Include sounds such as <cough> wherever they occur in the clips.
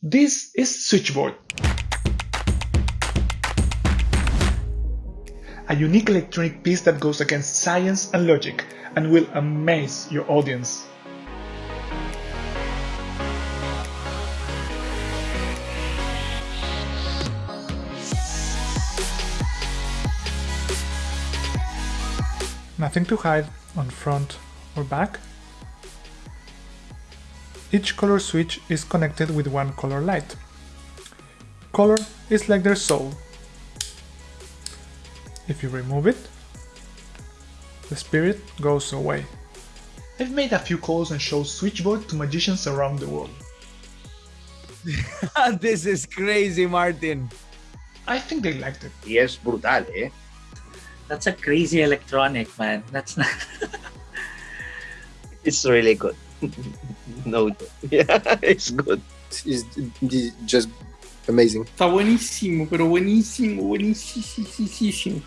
This is Switchboard. A unique electronic piece that goes against science and logic and will amaze your audience. Nothing to hide on front or back. Each color switch is connected with one color light. Color is like their soul. If you remove it, the spirit goes away. I've made a few calls and shows Switchboard to magicians around the world. <laughs> this is crazy, Martin. I think they liked it. Yes, brutal, ¿eh? That's a crazy electronic, man. That's not. It's really good. <laughs> no, <laughs> yeah, it's good. It's just amazing. Está buenísimo, pero buenísimo, buenísimo.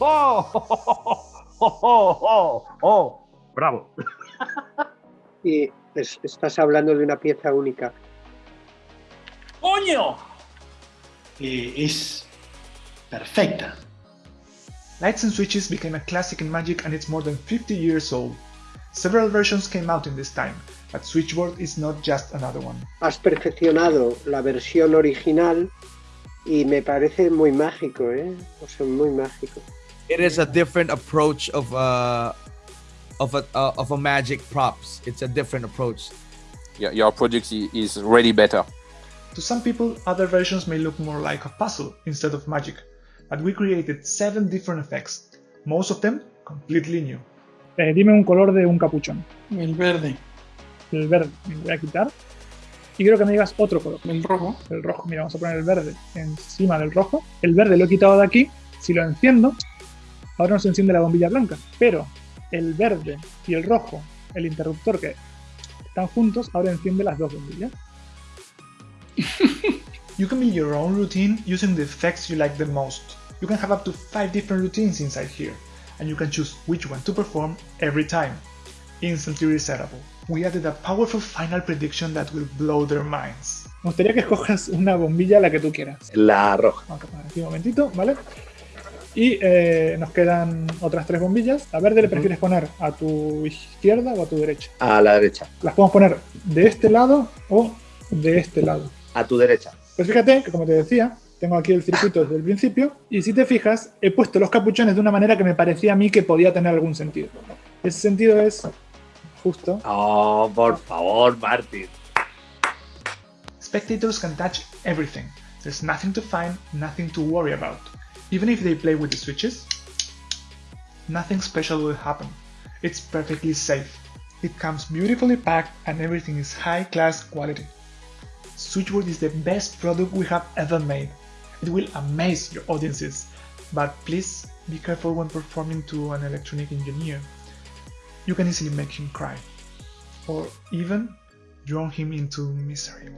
¡Oh! <laughs> ¡Oh! ¡Oh! ¡Oh! oh. ¡Bravo! <laughs> Y es- estás hablando de una pieza única. ¡Coño! Eh, es perfecta. Lights and switches became a classic in Magic and it's more than 50 years old. Several versions came out in this time, but Switchboard is not just another one. Has perfeccionado la versión original y me parece muy mágico, ¿eh? O sea, muy mágico. It is a different approach of uh of a uh, of a magic props. It's a different approach. Your, your project is really better. To some people, other versions may look more like a puzzle instead of magic, but we created 7 different effects, most of them completely new. Eh, dime un color de un capuchón. El verde, El verde, me voy a quitar. Y quiero que me digas otro color. el rojo. El rojo, mira, vamos a poner el verde encima del rojo. El verde lo he quitado de aquí. Si lo enciendo, ahora no se enciende la bombilla blanca. Pero el verde y el rojo, el interruptor que están juntos, ahora enciende las dos bombillas. <laughs> You can build your own routine using the effects you like the most. You can have up to 5 different routines inside here, and you can choose which one to perform every time. Instantly resettable. We added a powerful final prediction that will blow their minds. Me gustaría que escojas una bombilla la que tú quieras. La roja. Vamos a aquí un momentito, ¿vale? Y eh, nos quedan otras tres bombillas. ¿La verde le prefieres poner a tu izquierda o a tu derecha? A la derecha. Las podemos poner de este lado o de este lado. A tu derecha. Pues fíjate que, como te decía, tengo aquí el circuito desde el principio. Y si te fijas, he puesto los capuchones de una manera que me parecía a mí que podía tener algún sentido. Ese sentido es justo. Oh, por favor, Martín. Spectators can touch everything. There's nothing to find, nothing to worry about. Even if they play with the switches, nothing special will happen. It's perfectly safe. It comes beautifully packed and everything is high class quality. Switchboard is the best product we have ever made. It will amaze your audiences, but please be careful when performing to an electronic engineer. You can easily make him cry, or even drown him into misery.